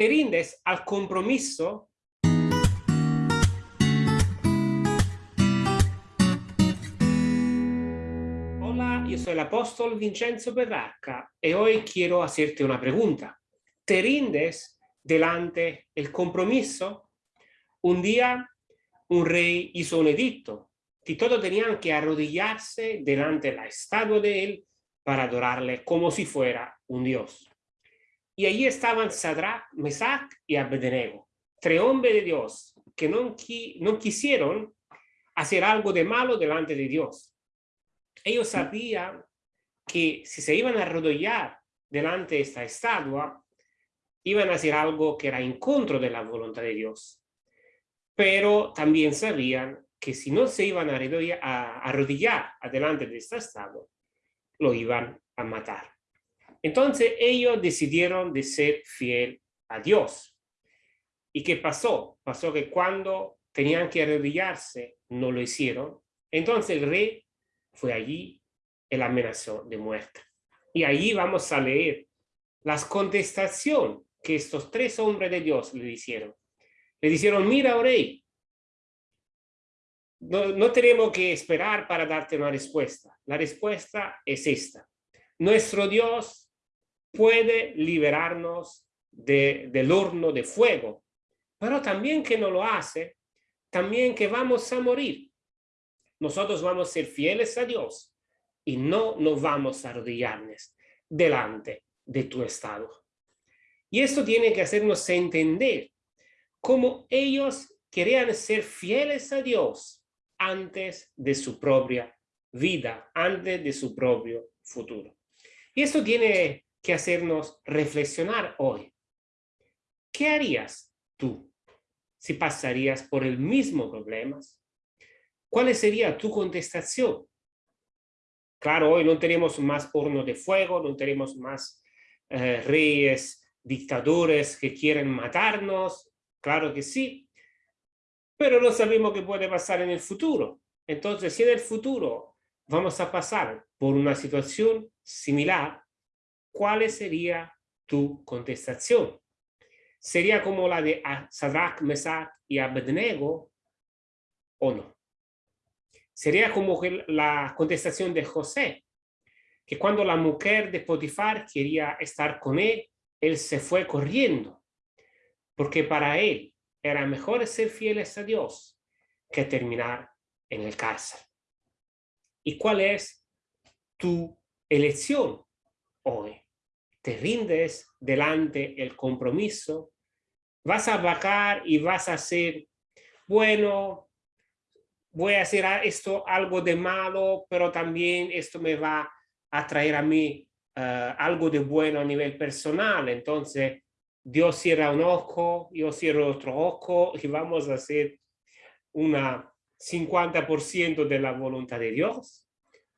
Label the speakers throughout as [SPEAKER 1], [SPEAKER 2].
[SPEAKER 1] ¿Te rindes al compromiso? Hola, yo soy el apóstol Vincenzo Berracca y hoy quiero hacerte una pregunta. ¿Te rindes delante el compromiso? Un día un rey hizo un edicto y todos tenían que arrodillarse delante de la estatua de él para adorarle como si fuera un dios. Y allí estaban Sadrach, Mesach y Abednego, tres hombres de Dios que no, no quisieron hacer algo de malo delante de Dios. Ellos sabían que si se iban a arrodillar delante de esta estatua, iban a hacer algo que era en contra de la voluntad de Dios. Pero también sabían que si no se iban a arrodillar, a arrodillar delante de esta estatua, lo iban a matar. Entonces ellos decidieron de ser fiel a Dios. ¿Y qué pasó? Pasó que cuando tenían que arrodillarse, no lo hicieron. Entonces el rey fue allí la amenazó de muerte. Y allí vamos a leer las contestación que estos tres hombres de Dios le hicieron. Le dijeron, mira, oh rey, no, no tenemos que esperar para darte una respuesta. La respuesta es esta. Nuestro Dios puede liberarnos del horno de fuego, pero también que no lo hace, también que vamos a morir. Nosotros vamos a ser fieles a Dios y no nos vamos a arrodillarnos delante de tu estado. Y esto tiene que hacernos entender cómo ellos querían ser fieles a Dios antes de su propia vida, antes de su propio futuro. Y esto tiene que hacernos reflexionar hoy. ¿Qué harías tú si pasarías por el mismo problema? ¿Cuál sería tu contestación? Claro, hoy no tenemos más horno de fuego, no tenemos más eh, reyes, dictadores que quieren matarnos, claro que sí, pero no sabemos qué puede pasar en el futuro. Entonces, si en el futuro vamos a pasar por una situación similar, ¿cuál sería tu contestación? ¿Sería como la de Sadrach, Mesach y Abednego o no? Sería como la contestación de José, que cuando la mujer de Potifar quería estar con él, él se fue corriendo, porque para él era mejor ser fieles a Dios que terminar en el cárcel. ¿Y cuál es tu elección hoy? te rindes delante el compromiso, vas a bajar y vas a hacer, bueno, voy a hacer esto algo de malo, pero también esto me va a traer a mí eh, algo de bueno a nivel personal. Entonces, Dios cierra un ojo, yo cierro otro ojo y vamos a hacer una 50% de la voluntad de Dios.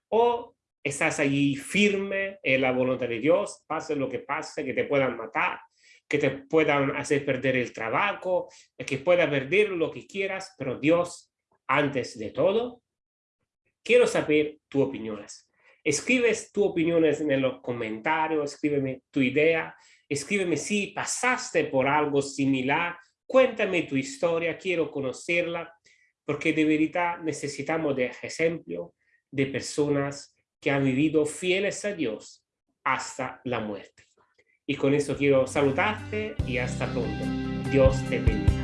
[SPEAKER 1] O estás allí firme en la voluntad de Dios, pase lo que pase, que te puedan matar, que te puedan hacer perder el trabajo, que puedas perder lo que quieras, pero Dios, antes de todo, quiero saber tus opiniones. Escribes tus opiniones en los comentarios, escríbeme tu idea, escríbeme si pasaste por algo similar, cuéntame tu historia, quiero conocerla, porque de verdad necesitamos de ejemplo de personas que han vivido fieles a Dios hasta la muerte. Y con eso quiero saludarte y hasta pronto. Dios te bendiga.